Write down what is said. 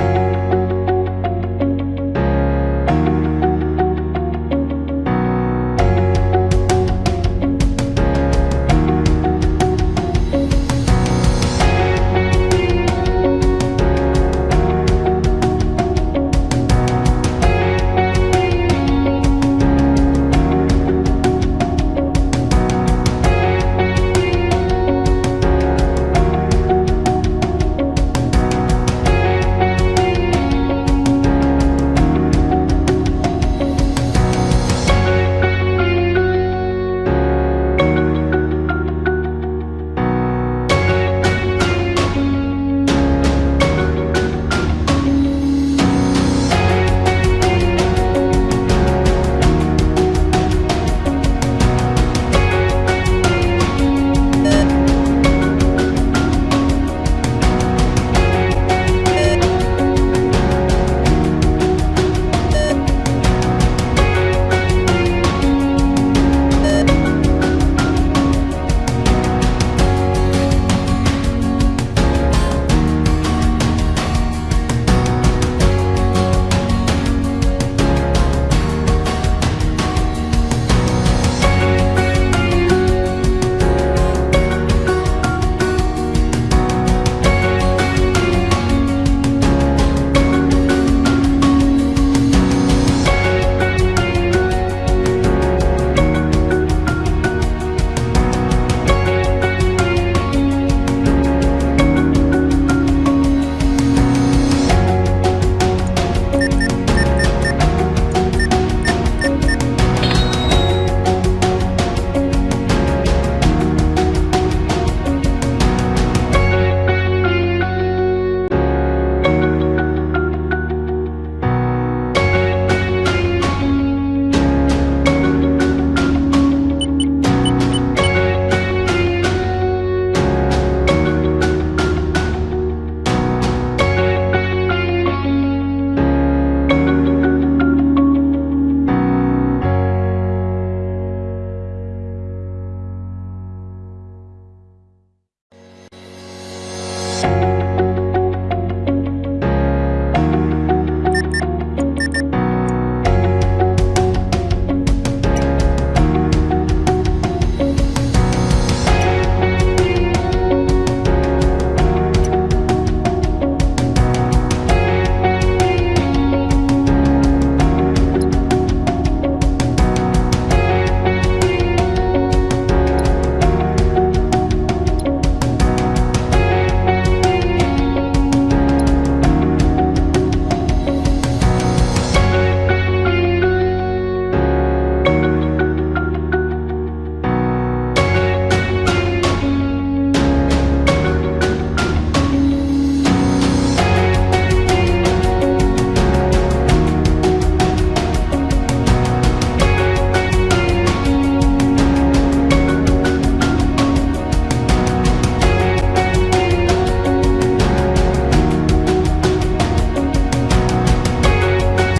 Bye. you